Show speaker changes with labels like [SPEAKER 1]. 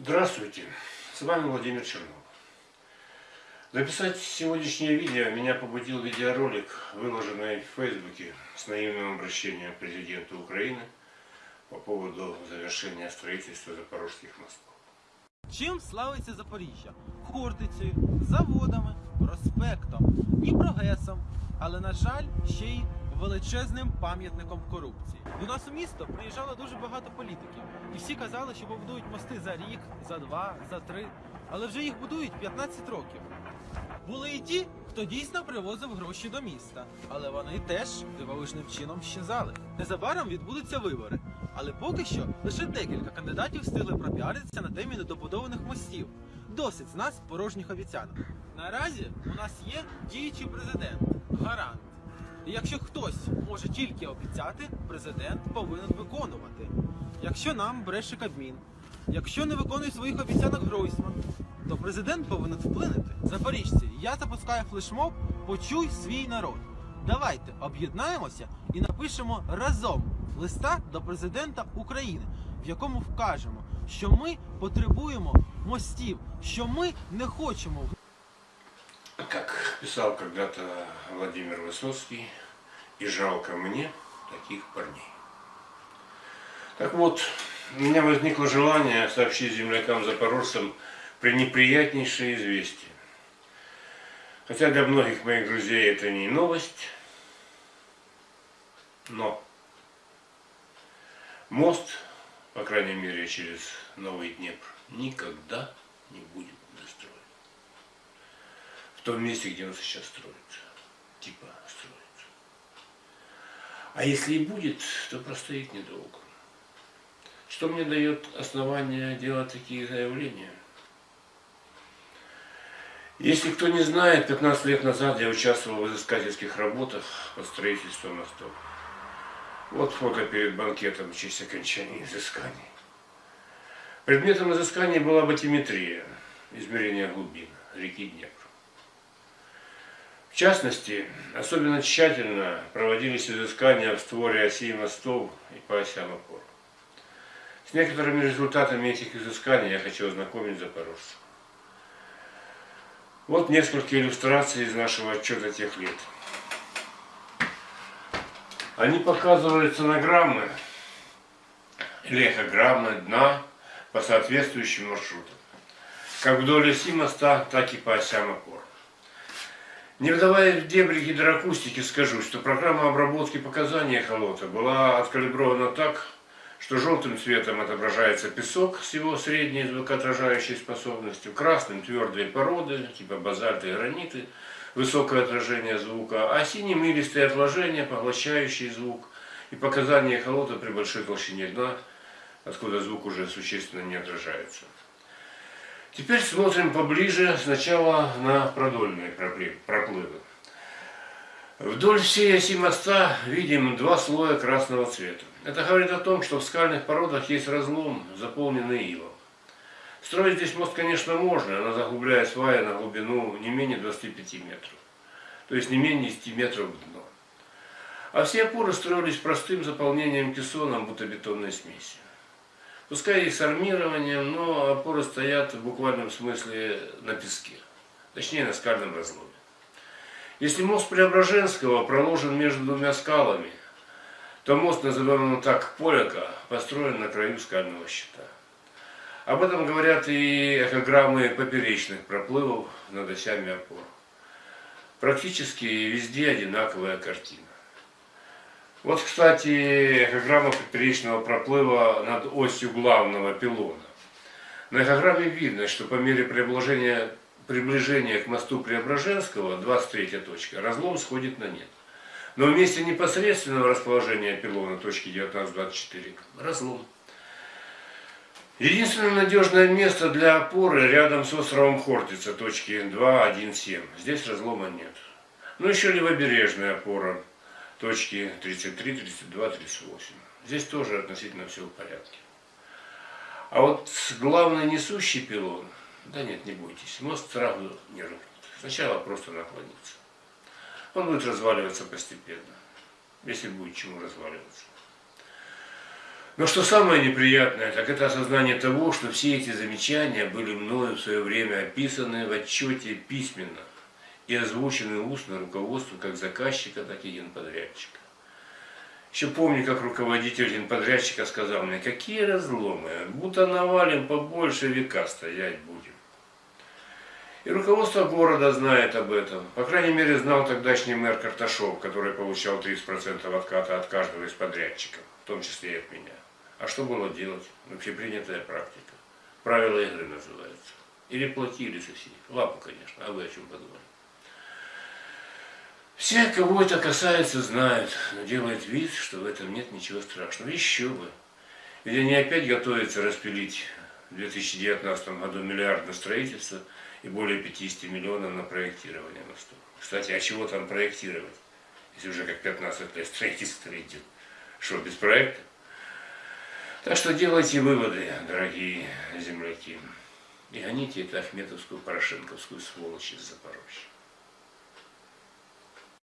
[SPEAKER 1] Здравствуйте, с вами Владимир Чернов. Записать сегодняшнее видео меня побудил видеоролик, выложенный в Фейсбуке с наивным обращением к президенту Украины по поводу завершения строительства запорожских мостов.
[SPEAKER 2] Чим славиться Запоріжжя? Хортицею, заводами, проспектом, Дніпрогесом, але, на жаль, ще й величезним пам'ятником корупції. До нас у місто приїжджало дуже багато політиків, і всі казали, що побудують мости за рік, за два, за три, але вже їх будують 15 років. Були і ті, хто дійсно привозив гроші до міста, але вони теж дивовижним чином щезали. Незабаром відбудуться вибори, але поки що лише декілька кандидатів встигли пропіаритися на темі недобудованих мостів. Досить з нас порожніх обіцянок. Наразі у нас є діючий президент, гарант. Якщо хтось може тільки обіцяти, президент повинен виконувати. Якщо нам бреше Кабмін, якщо не виконує своїх обіцянок Гройсман, то президент повинен вплинути. Запоріжці, я запускаю флешмоб Почуй свій народ. Давайте об'єднаємося і напишемо разом листа до президента України, в якому вкажемо, що ми потребуємо мостів, що ми не хочемо
[SPEAKER 1] Как писал когда-то Владимир Высоцкий, и жалко мне таких парней. Так вот, у меня возникло желание сообщить землякам-запорожцам пренеприятнейшее известие. Хотя для многих моих друзей это не новость, но мост, по крайней мере, через Новый Днепр, никогда не будет достроен. Том месте, где он сейчас строится. Типа строится. А если и будет, то простоит недолго. Что мне дает основание делать такие заявления? Если кто не знает, 15 лет назад я участвовал в изыскательских работах по строительству мостов. Вот фото перед банкетом в честь окончания изысканий. Предметом изыскания была батиметрия, измерение глубин реки Днепр. В частности, особенно тщательно проводились изыскания в створе осей мостов и по осям опор. С некоторыми результатами этих изысканий я хочу ознакомить запорожцев. Вот несколько иллюстраций из нашего отчета тех лет. Они показывают сонограммы или эхограммы дна по соответствующим маршрутам. Как вдоль оси моста, так и по осям опор. Не вдаваясь в дебри гидроакустики, скажу, что программа обработки показаний эхолота была откалибрована так, что желтым цветом отображается песок с его средней звукоотражающей способностью, красным твердые породы, типа базальты и граниты, высокое отражение звука, а синим илистые отложения, поглощающие звук, и показания эхолота при большой толщине дна, откуда звук уже существенно не отражается. Теперь смотрим поближе сначала на продольные проплывы. Вдоль всей оси моста видим два слоя красного цвета. Это говорит о том, что в скальных породах есть разлом, заполненный илом. Строить здесь мост, конечно, можно, но заглубляя сваи на глубину не менее 25 метров. То есть не менее 10 метров в дно. А все опоры строились простым заполнением кессоном бутобетонной смеси. Пускай и с армированием, но опоры стоят в буквальном смысле на песке. Точнее, на скальном разломе. Если мост Преображенского проложен между двумя скалами, то мост, называемый так Поляка, построен на краю скального щита. Об этом говорят и эхограммы поперечных проплывов над осями опор. Практически везде одинаковая картина. Вот, кстати, эхограмма поперечного проплыва над осью главного пилона. На эхограмме видно, что по мере приближения, приближения к мосту Преображенского, 23 точка, разлом сходит на нет. Но в месте непосредственного расположения пилона, точки 19-24, разлом. Единственное надежное место для опоры рядом с островом Хортица, точки 2.1.7. Здесь разлома нет. Ну еще левобережная опора точки 33, 32, 38. Здесь тоже относительно все в порядке. А вот главный несущий пилон, да нет, не бойтесь, мост сразу не рухнет. Сначала просто наклонится. Он будет разваливаться постепенно, если будет чему разваливаться. Но что самое неприятное, так это осознание того, что все эти замечания были мною в свое время описаны в отчете письменно и озвучены устно руководству как заказчика, так и генподрядчика. Еще помню, как руководитель генподрядчика сказал мне, какие разломы, будто навалим побольше века стоять будем. И руководство города знает об этом. По крайней мере, знал тогдашний мэр Карташов, который получал 30% отката от каждого из подрядчиков, в том числе и от меня. А что было делать? Общепринятая практика. Правила игры называется. Или платили соседи. Лапу, конечно. А вы о чем подумали? Все, кого это касается, знают, но делают вид, что в этом нет ничего страшного. Еще бы. Ведь они опять готовятся распилить в 2019 году миллиард на строительство и более 50 миллионов на проектирование моста. Кстати, а чего там проектировать, если уже как 15 лет строительство идет? Что, без проекта? Так что делайте выводы, дорогие земляки. И гоните эту Ахметовскую, Порошенковскую сволочь из Запорожья.